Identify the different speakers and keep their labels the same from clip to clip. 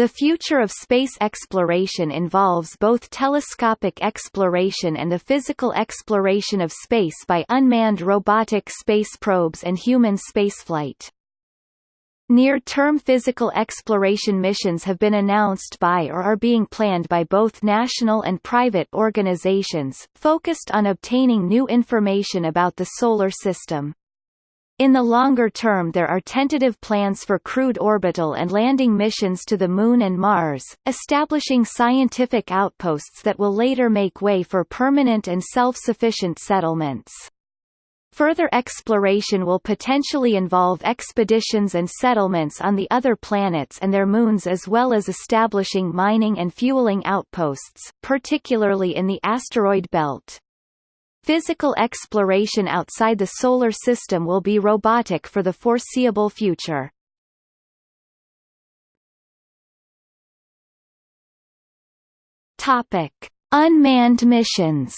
Speaker 1: The future of space exploration involves both telescopic exploration and the physical exploration of space by unmanned robotic space probes and human spaceflight. Near-term physical exploration missions have been announced by or are being planned by both national and private organizations, focused on obtaining new information about the Solar System. In the longer term there are tentative plans for crewed orbital and landing missions to the Moon and Mars, establishing scientific outposts that will later make way for permanent and self-sufficient settlements. Further exploration will potentially involve expeditions and settlements on the other planets and their moons as well as establishing mining and fueling outposts, particularly in the asteroid belt. Physical exploration outside the Solar System will be robotic for the foreseeable future. Topic: Unmanned missions.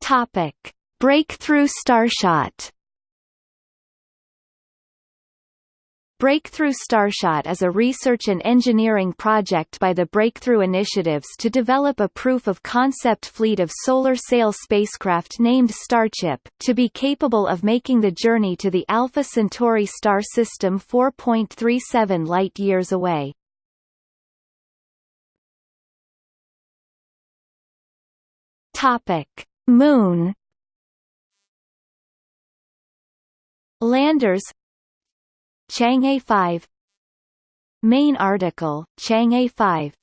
Speaker 1: Topic: Breakthrough Starshot. Breakthrough Starshot is a research and engineering project by the Breakthrough Initiatives to develop a proof-of-concept fleet of solar sail spacecraft named StarChip, to be capable of making the journey to the Alpha Centauri star system 4.37 light-years away. Moon Landers Chang'e 5 Main article, Chang'e 5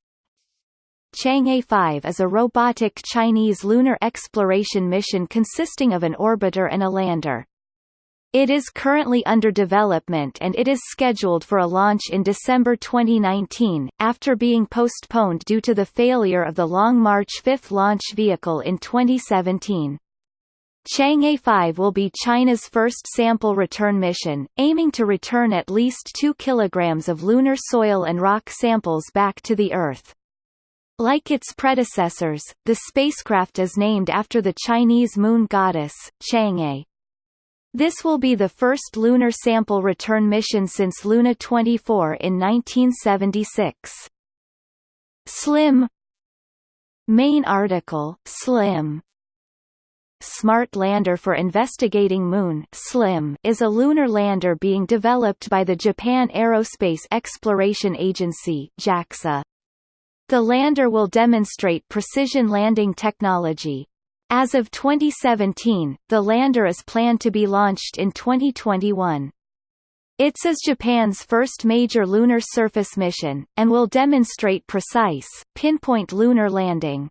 Speaker 1: Chang'e 5 is a robotic Chinese lunar exploration mission consisting of an orbiter and a lander. It is currently under development and it is scheduled for a launch in December 2019, after being postponed due to the failure of the Long March 5 launch vehicle in 2017. Chang'e 5 will be China's first sample return mission, aiming to return at least 2 kilograms of lunar soil and rock samples back to the Earth. Like its predecessors, the spacecraft is named after the Chinese moon goddess, Chang'e. This will be the first lunar sample return mission since Luna 24 in 1976. SLIM Main article, SLIM Smart Lander for Investigating Moon SLIM is a lunar lander being developed by the Japan Aerospace Exploration Agency JAXA. The lander will demonstrate precision landing technology. As of 2017, the lander is planned to be launched in 2021. ITS is Japan's first major lunar surface mission, and will demonstrate precise, pinpoint lunar landing.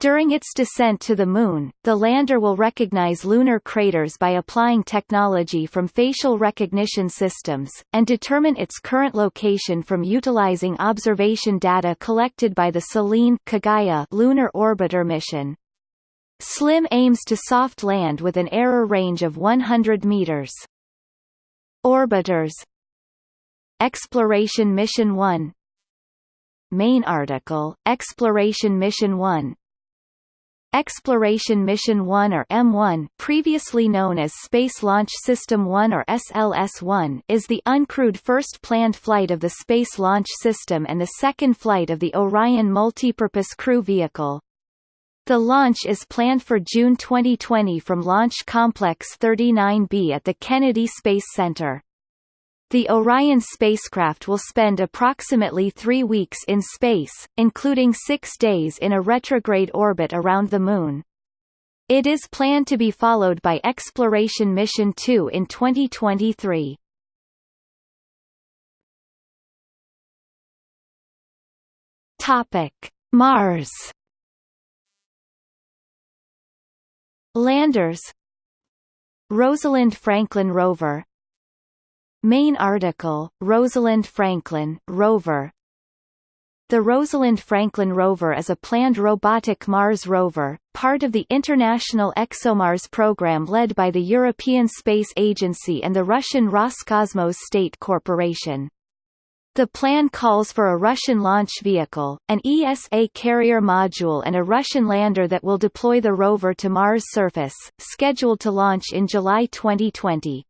Speaker 1: During its descent to the Moon, the lander will recognize lunar craters by applying technology from facial recognition systems, and determine its current location from utilizing observation data collected by the Selene Kaguya lunar orbiter mission. SLIM aims to soft land with an error range of 100 meters. Orbiters Exploration Mission 1 Main article, Exploration Mission 1 Exploration Mission 1 or M1 previously known as Space Launch System 1 or SLS-1 is the uncrewed first planned flight of the Space Launch System and the second flight of the Orion Multipurpose Crew Vehicle. The launch is planned for June 2020 from Launch Complex 39B at the Kennedy Space Center. The Orion spacecraft will spend approximately three weeks in space, including six days in a retrograde orbit around the Moon. It is planned to be followed by Exploration Mission 2 in 2023. Topic: Mars. Landers Rosalind Franklin rover Main article, Rosalind Franklin, rover The Rosalind Franklin rover is a planned robotic Mars rover, part of the International ExoMars program led by the European Space Agency and the Russian Roscosmos State Corporation. The plan calls for a Russian launch vehicle, an ESA carrier module and a Russian lander that will deploy the rover to Mars' surface, scheduled to launch in July 2020.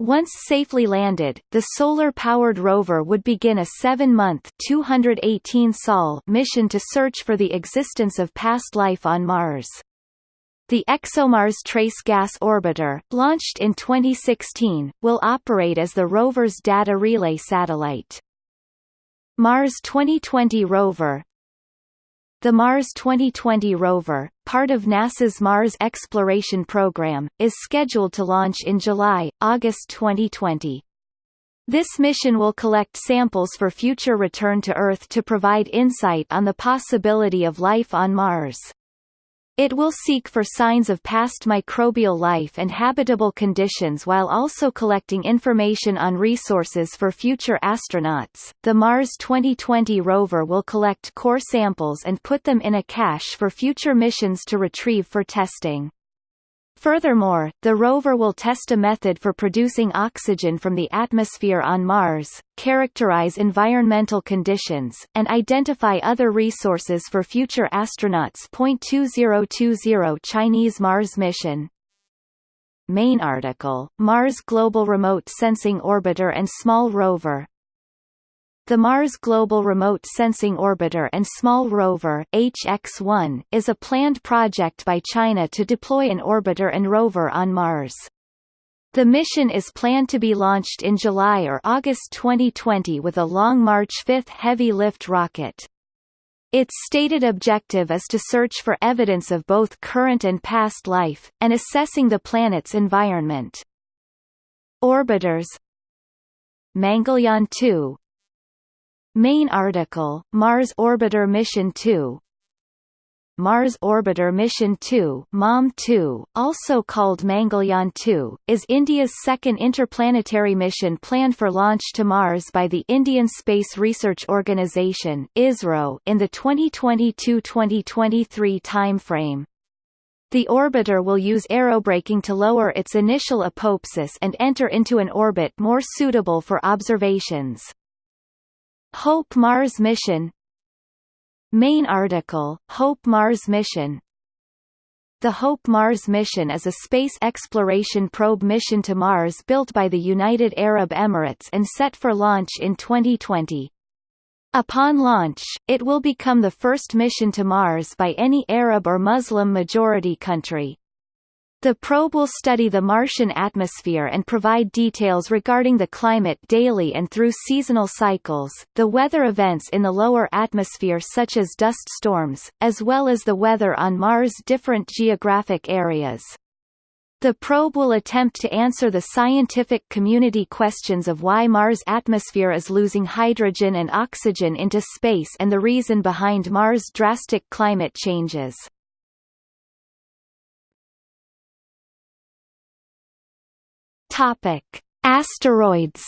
Speaker 1: Once safely landed, the solar-powered rover would begin a seven-month mission to search for the existence of past life on Mars. The ExoMars Trace Gas Orbiter, launched in 2016, will operate as the rover's data relay satellite. Mars 2020 rover the Mars 2020 rover, part of NASA's Mars exploration program, is scheduled to launch in July, August 2020. This mission will collect samples for future return to Earth to provide insight on the possibility of life on Mars. It will seek for signs of past microbial life and habitable conditions while also collecting information on resources for future astronauts. The Mars 2020 rover will collect core samples and put them in a cache for future missions to retrieve for testing. Furthermore, the rover will test a method for producing oxygen from the atmosphere on Mars, characterize environmental conditions, and identify other resources for future astronauts. 2020 Chinese Mars mission Main article, Mars Global Remote Sensing Orbiter and Small Rover the Mars Global Remote Sensing Orbiter and Small Rover HX-1 is a planned project by China to deploy an orbiter and rover on Mars. The mission is planned to be launched in July or August 2020 with a Long March 5 heavy lift rocket. Its stated objective is to search for evidence of both current and past life, and assessing the planet's environment. Orbiters Mangalyaan 2 Main article, Mars Orbiter Mission 2 Mars Orbiter Mission 2 MOM-2, also called Mangalyaan 2, is India's second interplanetary mission planned for launch to Mars by the Indian Space Research Organisation ISRO in the 2022-2023 timeframe. The orbiter will use aerobraking to lower its initial apoapsis and enter into an orbit more suitable for observations. Hope Mars mission Main article, Hope Mars mission The Hope Mars mission is a space exploration probe mission to Mars built by the United Arab Emirates and set for launch in 2020. Upon launch, it will become the first mission to Mars by any Arab or Muslim majority country. The probe will study the Martian atmosphere and provide details regarding the climate daily and through seasonal cycles, the weather events in the lower atmosphere such as dust storms, as well as the weather on Mars' different geographic areas. The probe will attempt to answer the scientific community questions of why Mars' atmosphere is losing hydrogen and oxygen into space and the reason behind Mars' drastic climate changes. Topic: Asteroids.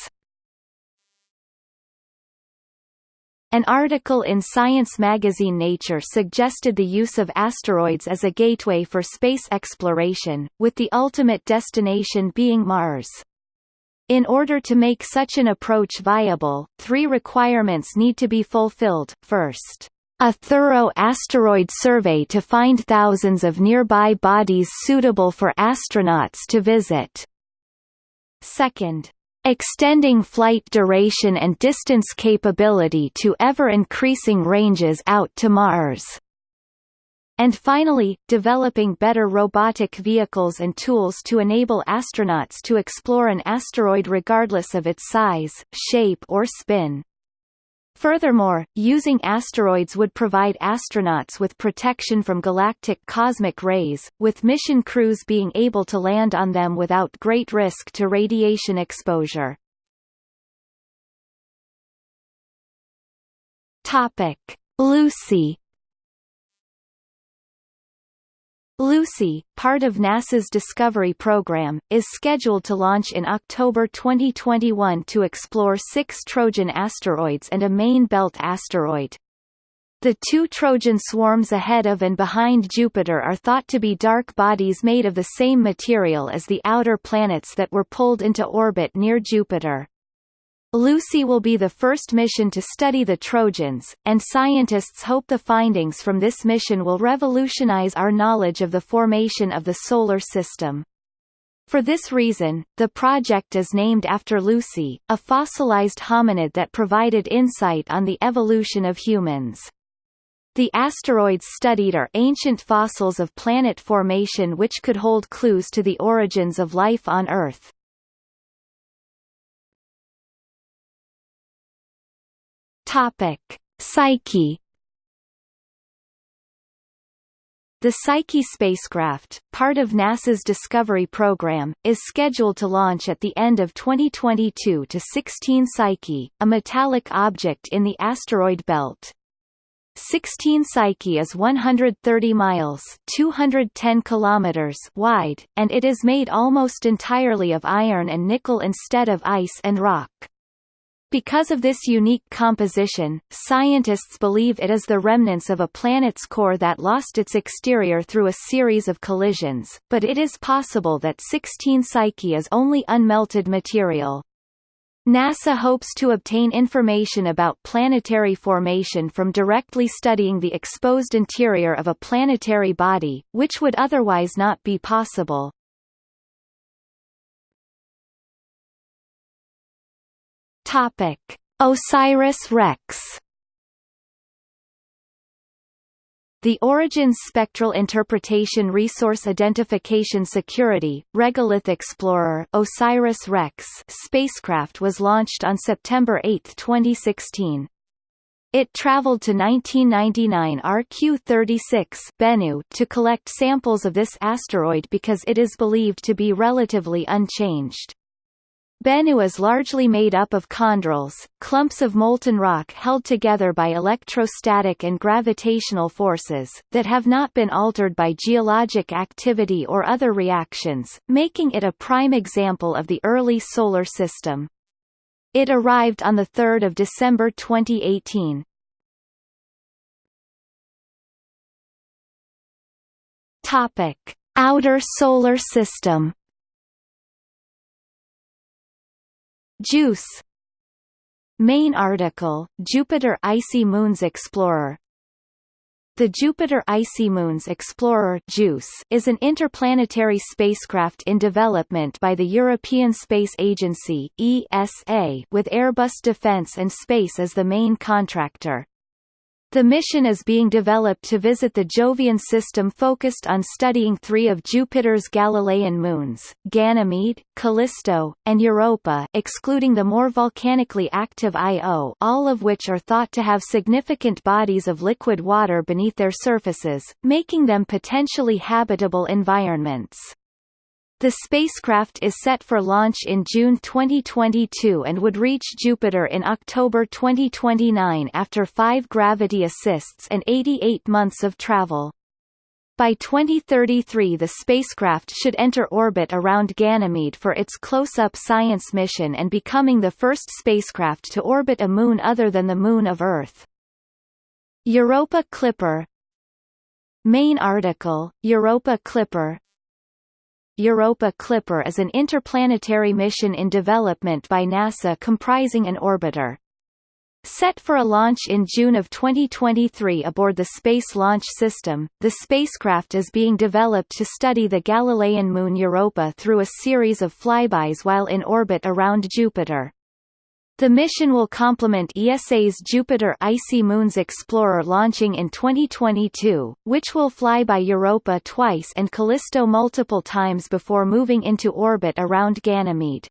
Speaker 1: An article in science magazine Nature suggested the use of asteroids as a gateway for space exploration, with the ultimate destination being Mars. In order to make such an approach viable, three requirements need to be fulfilled, first a thorough asteroid survey to find thousands of nearby bodies suitable for astronauts to visit. Second, extending flight duration and distance capability to ever-increasing ranges out to Mars. And finally, developing better robotic vehicles and tools to enable astronauts to explore an asteroid regardless of its size, shape or spin. Furthermore, using asteroids would provide astronauts with protection from galactic cosmic rays, with mission crews being able to land on them without great risk to radiation exposure. Topic: Lucy Lucy, part of NASA's Discovery program, is scheduled to launch in October 2021 to explore six Trojan asteroids and a main belt asteroid. The two Trojan swarms ahead of and behind Jupiter are thought to be dark bodies made of the same material as the outer planets that were pulled into orbit near Jupiter. Lucy will be the first mission to study the Trojans, and scientists hope the findings from this mission will revolutionize our knowledge of the formation of the Solar System. For this reason, the project is named after Lucy, a fossilized hominid that provided insight on the evolution of humans. The asteroids studied are ancient fossils of planet formation which could hold clues to the origins of life on Earth. Topic: Psyche. The Psyche spacecraft, part of NASA's Discovery program, is scheduled to launch at the end of 2022 to 16 Psyche, a metallic object in the asteroid belt. 16 Psyche is 130 miles 210 kilometers wide, and it is made almost entirely of iron and nickel instead of ice and rock. Because of this unique composition, scientists believe it is the remnants of a planet's core that lost its exterior through a series of collisions, but it is possible that 16 Psyche is only unmelted material. NASA hopes to obtain information about planetary formation from directly studying the exposed interior of a planetary body, which would otherwise not be possible. Topic: OSIRIS-REx The Origins Spectral Interpretation Resource Identification Security Regolith Explorer OSIRIS-REx spacecraft was launched on September 8, 2016. It traveled to 1999 RQ-36 Bennu to collect samples of this asteroid because it is believed to be relatively unchanged. Bennu is largely made up of chondrules, clumps of molten rock held together by electrostatic and gravitational forces, that have not been altered by geologic activity or other reactions, making it a prime example of the early Solar System. It arrived on 3 December 2018. Topic. Outer Solar System JUICE Main article, Jupiter Icy Moons Explorer The Jupiter Icy Moons Explorer JUICE is an interplanetary spacecraft in development by the European Space Agency ESA with Airbus Defence and Space as the main contractor. The mission is being developed to visit the Jovian system focused on studying three of Jupiter's Galilean moons, Ganymede, Callisto, and Europa excluding the more volcanically active Io all of which are thought to have significant bodies of liquid water beneath their surfaces, making them potentially habitable environments. The spacecraft is set for launch in June 2022 and would reach Jupiter in October 2029 after five gravity assists and 88 months of travel. By 2033 the spacecraft should enter orbit around Ganymede for its close-up science mission and becoming the first spacecraft to orbit a moon other than the Moon of Earth. Europa Clipper Main article, Europa Clipper Europa Clipper is an interplanetary mission in development by NASA comprising an orbiter. Set for a launch in June of 2023 aboard the Space Launch System, the spacecraft is being developed to study the Galilean moon Europa through a series of flybys while in orbit around Jupiter. The mission will complement ESA's Jupiter Icy Moons Explorer launching in 2022, which will fly by Europa twice and Callisto multiple times before moving into orbit around Ganymede.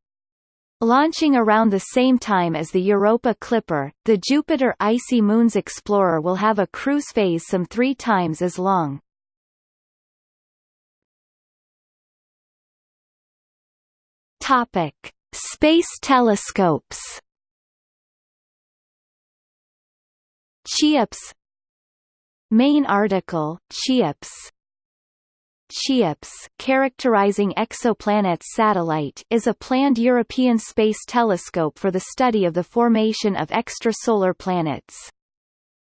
Speaker 1: Launching around the same time as the Europa Clipper, the Jupiter Icy Moons Explorer will have a cruise phase some three times as long. Topic. Space telescopes CHEOPS Main article, CHEOPS CHEOPS characterizing exoplanets satellite is a planned European space telescope for the study of the formation of extrasolar planets.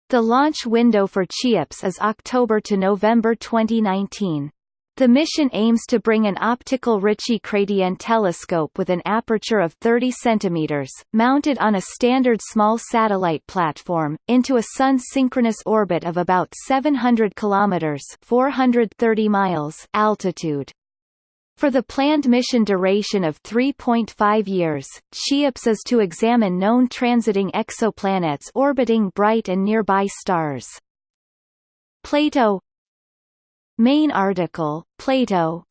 Speaker 1: The launch window for CHEOPS is October to November 2019. The mission aims to bring an optical Ritchey-Chrétien telescope with an aperture of 30 cm, mounted on a standard small satellite platform, into a Sun-synchronous orbit of about 700 km 430 miles altitude. For the planned mission duration of 3.5 years, CHEOPS is to examine known transiting exoplanets orbiting bright and nearby stars. Plato Main article, Plato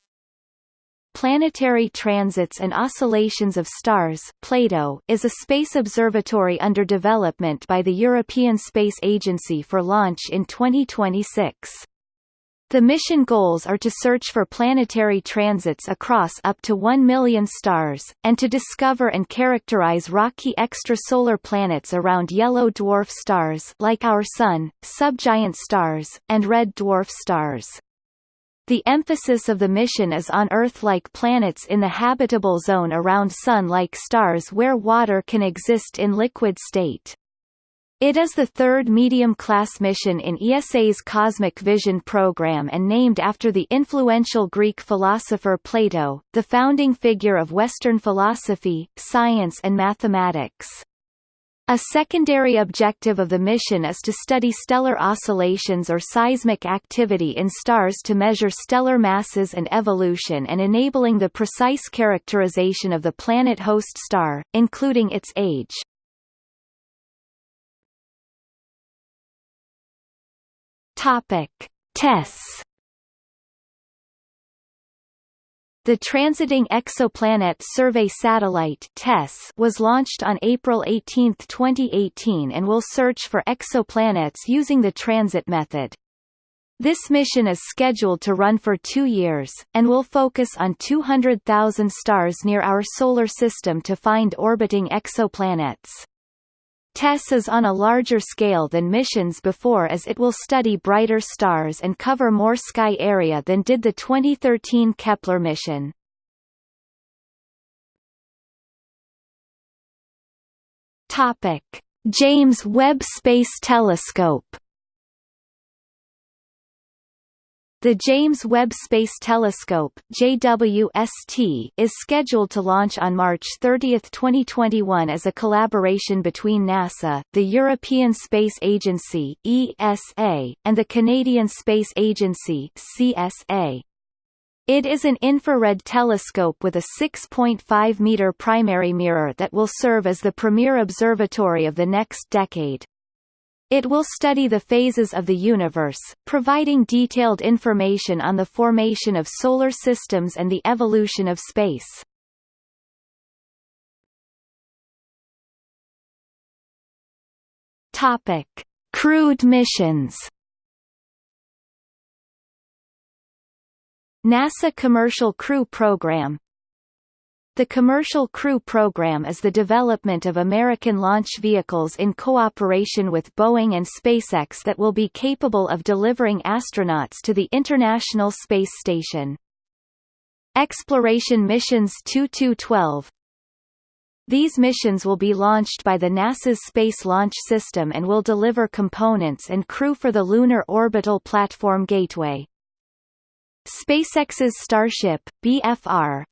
Speaker 1: Planetary Transits and Oscillations of Stars Plato is a space observatory under development by the European Space Agency for launch in 2026. The mission goals are to search for planetary transits across up to 1 million stars, and to discover and characterize rocky extrasolar planets around yellow dwarf stars like our Sun, subgiant stars, and red dwarf stars. The emphasis of the mission is on Earth-like planets in the habitable zone around Sun-like stars where water can exist in liquid state. It is the third medium-class mission in ESA's Cosmic Vision program and named after the influential Greek philosopher Plato, the founding figure of Western philosophy, science and mathematics. A secondary objective of the mission is to study stellar oscillations or seismic activity in stars to measure stellar masses and evolution and enabling the precise characterization of the planet host star, including its age. Topic: TESS The Transiting Exoplanet Survey Satellite was launched on April 18, 2018 and will search for exoplanets using the transit method. This mission is scheduled to run for two years, and will focus on 200,000 stars near our Solar System to find orbiting exoplanets. TESS is on a larger scale than missions before as it will study brighter stars and cover more sky area than did the 2013 Kepler mission. Topic: James Webb Space Telescope The James Webb Space Telescope JWST is scheduled to launch on March 30, 2021 as a collaboration between NASA, the European Space Agency ESA, and the Canadian Space Agency CSA. It is an infrared telescope with a 6.5-meter primary mirror that will serve as the premier observatory of the next decade. It will study the phases of the universe, providing detailed information on the formation of solar systems and the evolution of space. Topic: Crewed missions. NASA Commercial Crew Program the Commercial Crew Program is the development of American launch vehicles in cooperation with Boeing and SpaceX that will be capable of delivering astronauts to the International Space Station. Exploration Missions 2212 These missions will be launched by the NASA's Space Launch System and will deliver components and crew for the Lunar Orbital Platform Gateway. SpaceX's Starship, BFR,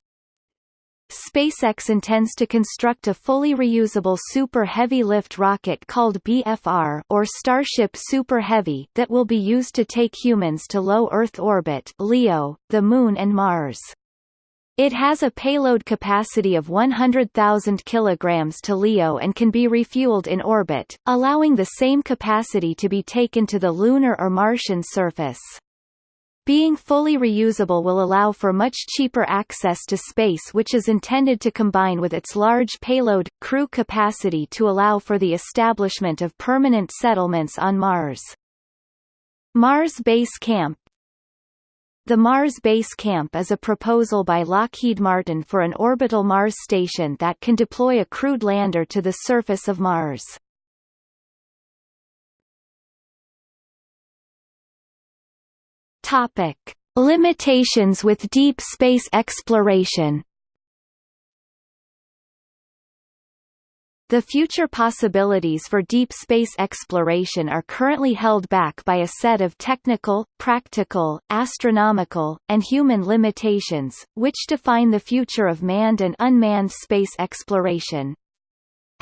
Speaker 1: SpaceX intends to construct a fully reusable Super Heavy lift rocket called BFR or Starship Super Heavy that will be used to take humans to low Earth orbit (LEO), the Moon and Mars. It has a payload capacity of 100,000 kg to LEO and can be refueled in orbit, allowing the same capacity to be taken to the lunar or Martian surface. Being fully reusable will allow for much cheaper access to space which is intended to combine with its large payload, crew capacity to allow for the establishment of permanent settlements on Mars. Mars Base Camp The Mars Base Camp is a proposal by Lockheed Martin for an orbital Mars station that can deploy a crewed lander to the surface of Mars. Topic: Limitations with deep space exploration. The future possibilities for deep space exploration are currently held back by a set of technical, practical, astronomical, and human limitations, which define the future of manned and unmanned space exploration.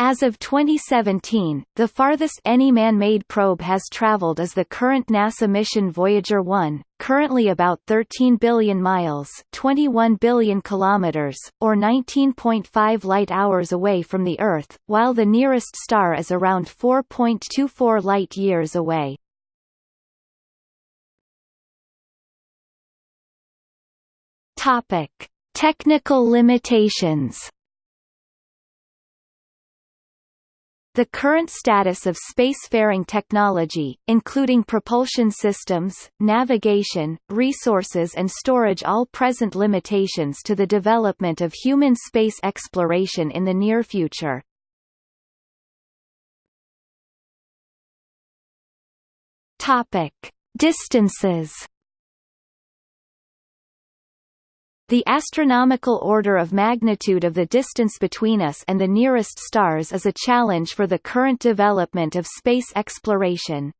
Speaker 1: As of 2017, the farthest any man-made probe has traveled is the current NASA mission Voyager 1, currently about 13 billion miles 21 billion kilometers, or 19.5 light-hours away from the Earth, while the nearest star is around 4.24 light-years away. Topic. Technical limitations The current status of spacefaring technology, including propulsion systems, navigation, resources and storage all present limitations to the development of human space exploration in the near future. Topic. Distances The astronomical order of magnitude of the distance between us and the nearest stars is a challenge for the current development of space exploration.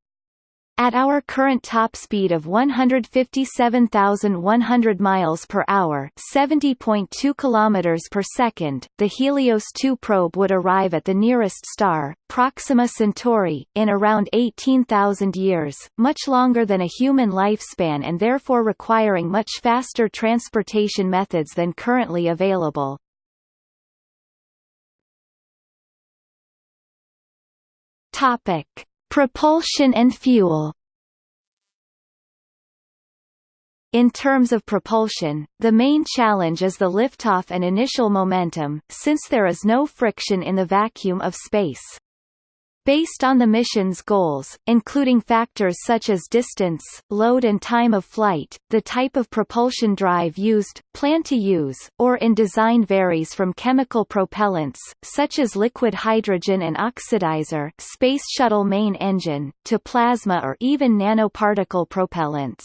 Speaker 1: At our current top speed of 157,100 miles per hour, 70.2 kilometers per second, the Helios 2 probe would arrive at the nearest star, Proxima Centauri, in around 18,000 years, much longer than a human lifespan and therefore requiring much faster transportation methods than currently available. Topic: Propulsion and fuel In terms of propulsion, the main challenge is the liftoff and initial momentum, since there is no friction in the vacuum of space. Based on the mission's goals, including factors such as distance, load and time of flight, the type of propulsion drive used, plan to use, or in design varies from chemical propellants, such as liquid hydrogen and oxidizer Space Shuttle main engine, to plasma or even nanoparticle propellants.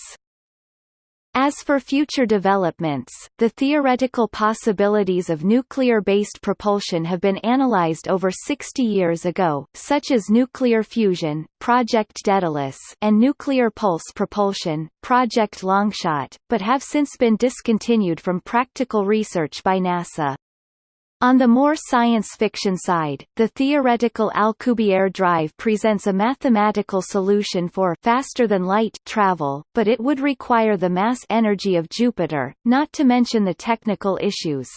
Speaker 1: As for future developments, the theoretical possibilities of nuclear-based propulsion have been analyzed over 60 years ago, such as nuclear fusion, Project Daedalus, and nuclear pulse propulsion, Project Longshot, but have since been discontinued from practical research by NASA. On the more science fiction side, the theoretical Alcubierre drive presents a mathematical solution for faster-than-light travel, but it would require the mass energy of Jupiter, not to mention the technical issues.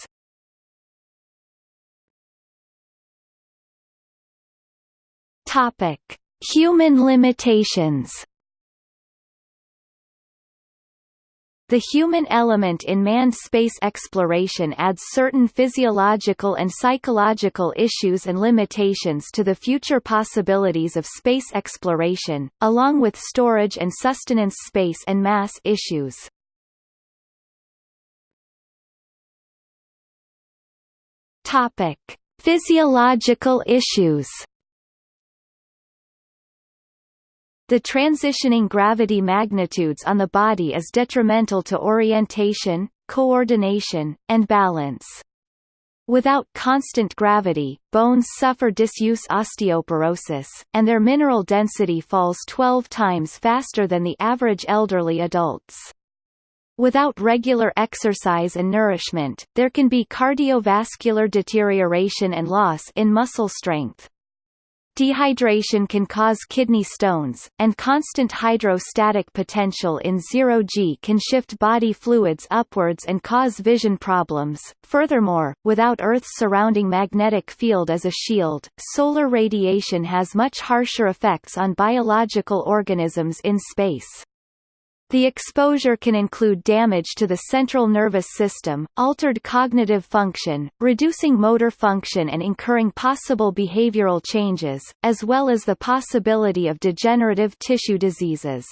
Speaker 1: Topic: Human limitations The human element in manned space exploration adds certain physiological and psychological issues and limitations to the future possibilities of space exploration, along with storage and sustenance space and mass issues. Topic: Physiological issues The transitioning gravity magnitudes on the body is detrimental to orientation, coordination, and balance. Without constant gravity, bones suffer disuse osteoporosis, and their mineral density falls 12 times faster than the average elderly adults. Without regular exercise and nourishment, there can be cardiovascular deterioration and loss in muscle strength. Dehydration can cause kidney stones, and constant hydrostatic potential in zero-g can shift body fluids upwards and cause vision problems. Furthermore, without Earth's surrounding magnetic field as a shield, solar radiation has much harsher effects on biological organisms in space. The exposure can include damage to the central nervous system, altered cognitive function, reducing motor function and incurring possible behavioral changes, as well as the possibility of degenerative tissue diseases.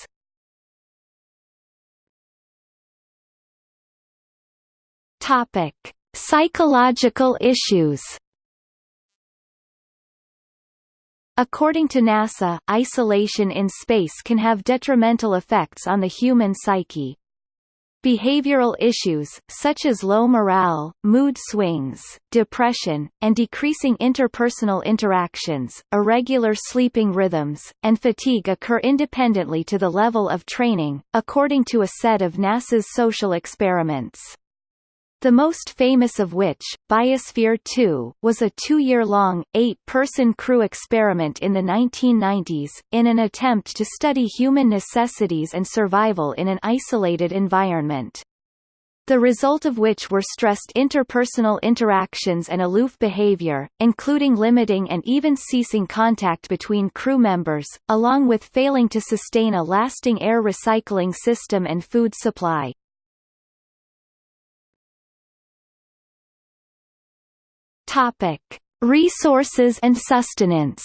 Speaker 1: Topic: Psychological issues According to NASA, isolation in space can have detrimental effects on the human psyche. behavioral issues, such as low morale, mood swings, depression, and decreasing interpersonal interactions, irregular sleeping rhythms, and fatigue occur independently to the level of training, according to a set of NASA's social experiments. The most famous of which, Biosphere 2, was a two-year-long, eight-person crew experiment in the 1990s, in an attempt to study human necessities and survival in an isolated environment. The result of which were stressed interpersonal interactions and aloof behavior, including limiting and even ceasing contact between crew members, along with failing to sustain a lasting air recycling system and food supply. Topic: Resources and sustenance.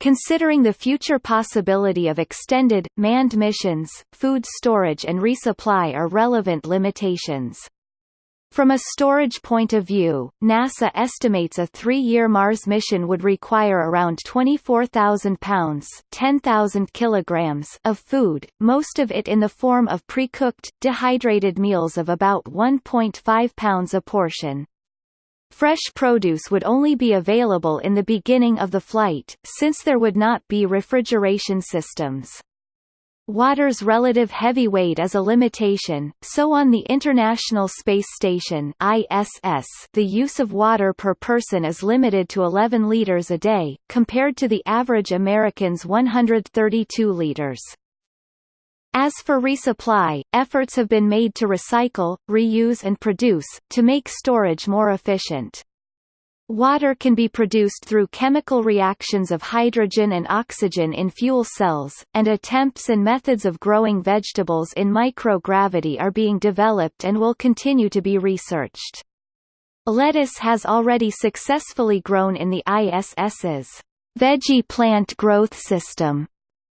Speaker 1: Considering the future possibility of extended, manned missions, food storage and resupply are relevant limitations. From a storage point of view, NASA estimates a three-year Mars mission would require around 24,000 pounds 10,000 kilograms of food, most of it in the form of pre-cooked, dehydrated meals of about 1.5 pounds a portion. Fresh produce would only be available in the beginning of the flight, since there would not be refrigeration systems. Water's relative heavy weight is a limitation, so on the International Space Station ISS, the use of water per person is limited to 11 liters a day, compared to the average American's 132 liters. As for resupply, efforts have been made to recycle, reuse and produce, to make storage more efficient. Water can be produced through chemical reactions of hydrogen and oxygen in fuel cells, and attempts and methods of growing vegetables in microgravity are being developed and will continue to be researched. Lettuce has already successfully grown in the ISS's veggie plant growth system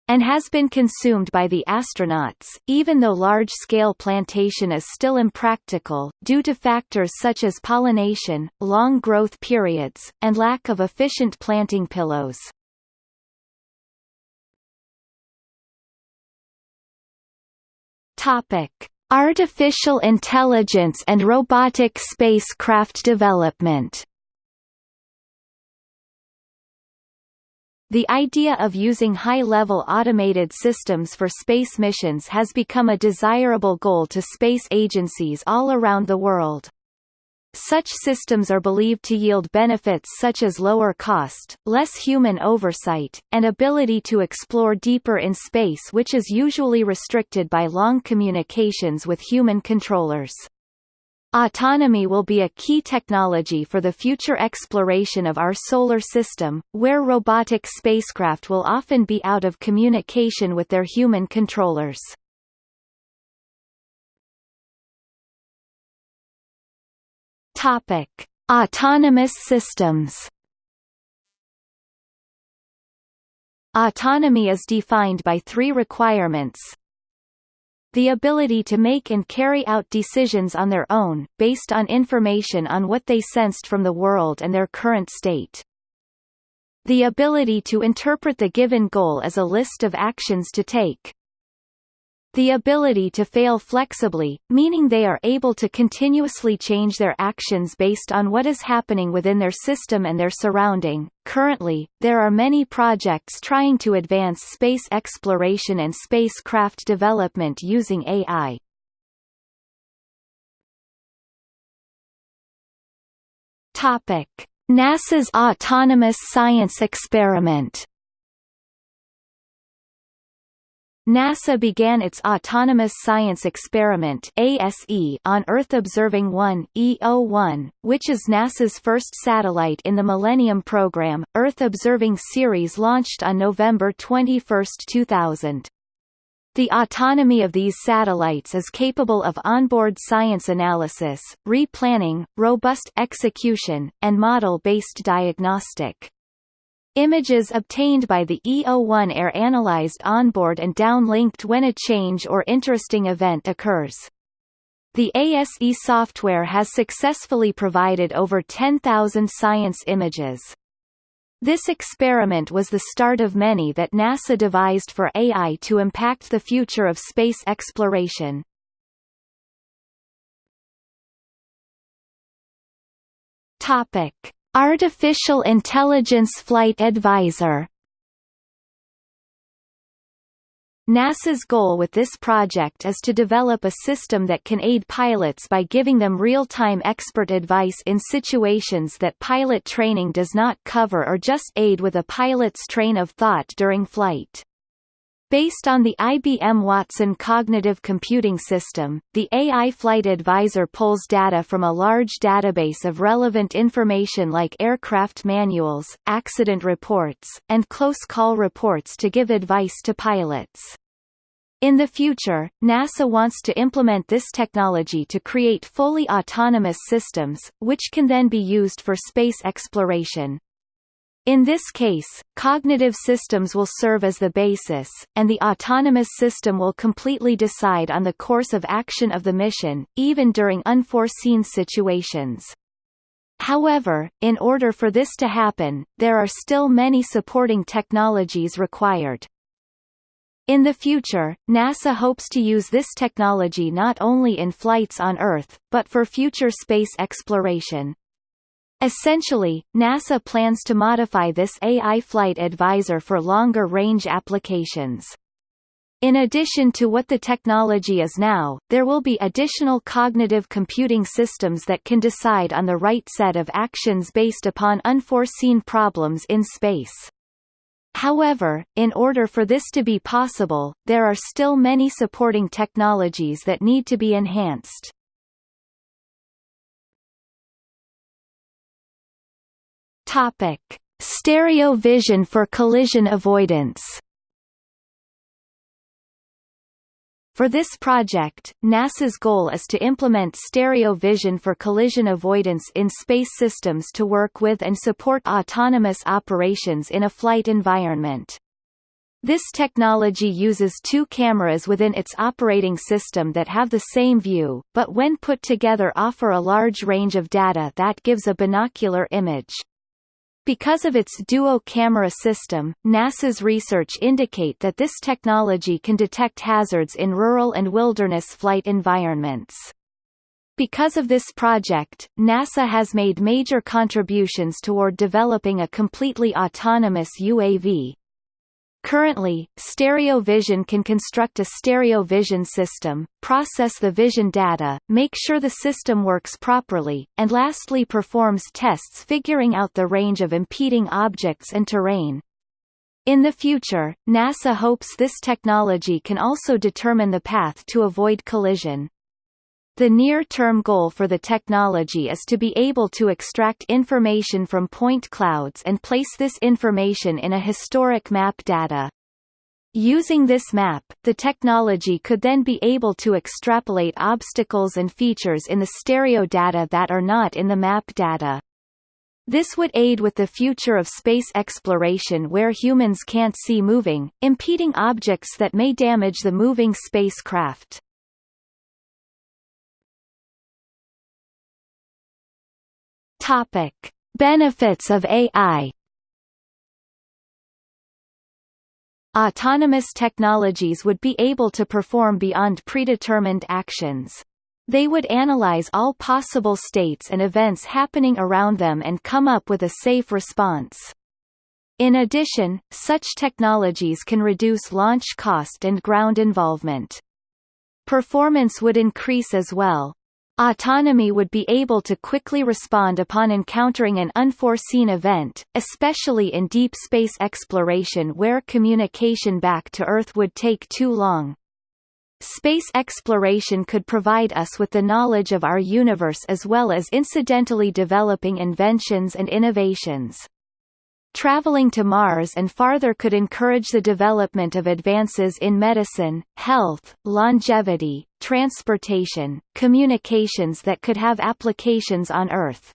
Speaker 1: and has been consumed by the astronauts, even though large-scale plantation is still impractical, due to factors such as pollination, long growth periods, and lack of efficient planting pillows. Artificial intelligence and robotic spacecraft development The idea of using high-level automated systems for space missions has become a desirable goal to space agencies all around the world. Such systems are believed to yield benefits such as lower cost, less human oversight, and ability to explore deeper in space which is usually restricted by long communications with human controllers. Autonomy will be a key technology for the future exploration of our solar system, where robotic spacecraft will often be out of communication with their human controllers. Topic: Autonomous systems. Autonomy is defined by three requirements, the ability to make and carry out decisions on their own, based on information on what they sensed from the world and their current state. The ability to interpret the given goal as a list of actions to take. The ability to fail flexibly, meaning they are able to continuously change their actions based on what is happening within their system and their surrounding. Currently, there are many projects trying to advance space exploration and spacecraft development using AI. Topic: NASA's autonomous science experiment NASA began its Autonomous Science Experiment ASE on Earth Observing 1 EO1, which is NASA's first satellite in the Millennium Program. Earth Observing series launched on November 21, 2000. The autonomy of these satellites is capable of onboard science analysis, replanning, robust execution, and model-based diagnostic. Images obtained by the EO1 are analyzed onboard and downlinked when a change or interesting event occurs. The ASE software has successfully provided over 10,000 science images. This experiment was the start of many that NASA devised for AI to impact the future of space exploration. Topic: Artificial Intelligence Flight Advisor NASA's goal with this project is to develop a system that can aid pilots by giving them real-time expert advice in situations that pilot training does not cover or just aid with a pilot's train of thought during flight. Based on the IBM Watson Cognitive Computing System, the AI Flight Advisor pulls data from a large database of relevant information like aircraft manuals, accident reports, and close call reports to give advice to pilots. In the future, NASA wants to implement this technology to create fully autonomous systems, which can then be used for space exploration. In this case, cognitive systems will serve as the basis, and the autonomous system will completely decide on the course of action of the mission, even during unforeseen situations. However, in order for this to happen, there are still many supporting technologies required. In the future, NASA hopes to use this technology not only in flights on Earth, but for future space exploration. Essentially, NASA plans to modify this AI Flight Advisor for longer-range applications. In addition to what the technology is now, there will be additional cognitive computing systems that can decide on the right set of actions based upon unforeseen problems in space. However, in order for this to be possible, there are still many supporting technologies that need to be enhanced. Topic: Stereo vision for collision avoidance. For this project, NASA's goal is to implement stereo vision for collision avoidance in space systems to work with and support autonomous operations in a flight environment. This technology uses two cameras within its operating system that have the same view, but when put together offer a large range of data that gives a binocular image. Because of its duo-camera system, NASA's research indicate that this technology can detect hazards in rural and wilderness flight environments. Because of this project, NASA has made major contributions toward developing a completely autonomous UAV, Currently, stereo vision can construct a stereo vision system, process the vision data, make sure the system works properly, and lastly performs tests figuring out the range of impeding objects and terrain. In the future, NASA hopes this technology can also determine the path to avoid collision. The near-term goal for the technology is to be able to extract information from point clouds and place this information in a historic map data. Using this map, the technology could then be able to extrapolate obstacles and features in the stereo data that are not in the map data. This would aid with the future of space exploration where humans can't see moving, impeding objects that may damage the moving spacecraft. Topic: Benefits of AI. Autonomous technologies would be able to perform beyond predetermined actions. They would analyze all possible states and events happening around them and come up with a safe response. In addition, such technologies can reduce launch cost and ground involvement. Performance would increase as well, Autonomy would be able to quickly respond upon encountering an unforeseen event, especially in deep space exploration where communication back to Earth would take too long. Space exploration could provide us with the knowledge of our universe as well as incidentally developing inventions and innovations. Traveling to Mars and farther could encourage the development of advances in medicine, health, longevity, transportation, communications that could have applications on Earth.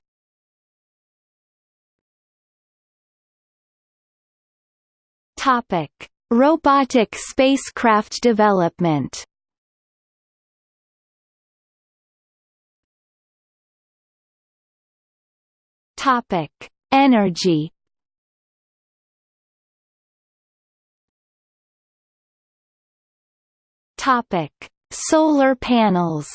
Speaker 1: Topic: Robotic spacecraft development. Topic: Energy Topic: Solar panels.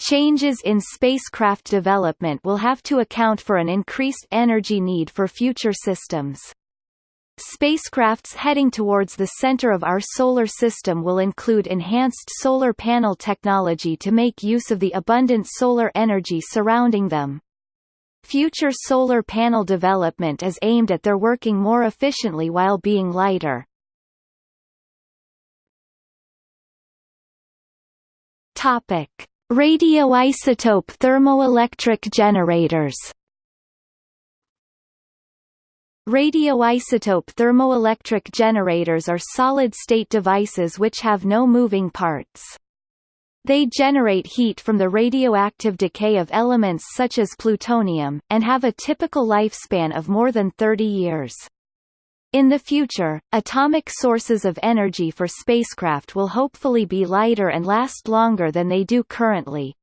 Speaker 1: Changes in spacecraft development will have to account for an increased energy need for future systems. Spacecrafts heading towards the center of our solar system will include enhanced solar panel technology to make use of the abundant solar energy surrounding them. Future solar panel development is aimed at their working more efficiently while being lighter. Topic: Radioisotope thermoelectric generators. Radioisotope thermoelectric generators are solid-state devices which have no moving parts. They generate heat from the radioactive decay of elements such as plutonium, and have a typical lifespan of more than 30 years. In the future, atomic sources of energy for spacecraft will hopefully be lighter and last longer than they do currently.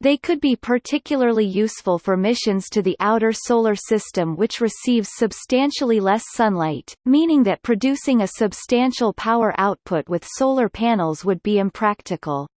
Speaker 1: They could be particularly useful for missions to the outer solar system which receives substantially less sunlight, meaning that producing a substantial power output with solar panels would be impractical.